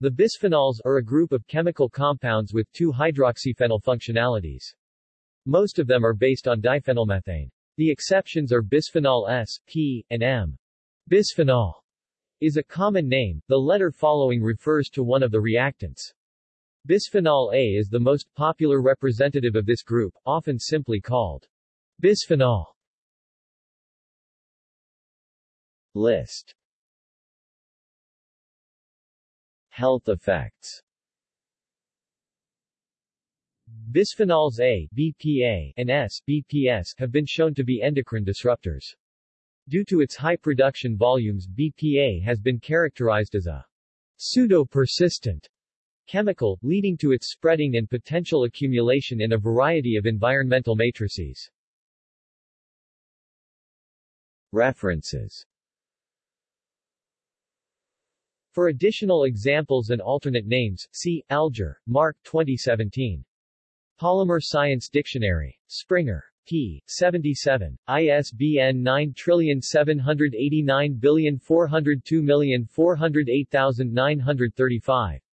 The bisphenols are a group of chemical compounds with two hydroxyphenyl functionalities. Most of them are based on diphenylmethane. The exceptions are bisphenol S, P, and M. Bisphenol is a common name, the letter following refers to one of the reactants. Bisphenol A is the most popular representative of this group, often simply called bisphenol. List Health effects Bisphenols A, BPA, and S, BPS, have been shown to be endocrine disruptors. Due to its high production volumes BPA has been characterized as a pseudo-persistent chemical, leading to its spreading and potential accumulation in a variety of environmental matrices. References For additional examples and alternate names, see, Alger, Mark 2017. Polymer Science Dictionary. Springer. p. 77. ISBN 9789402404935.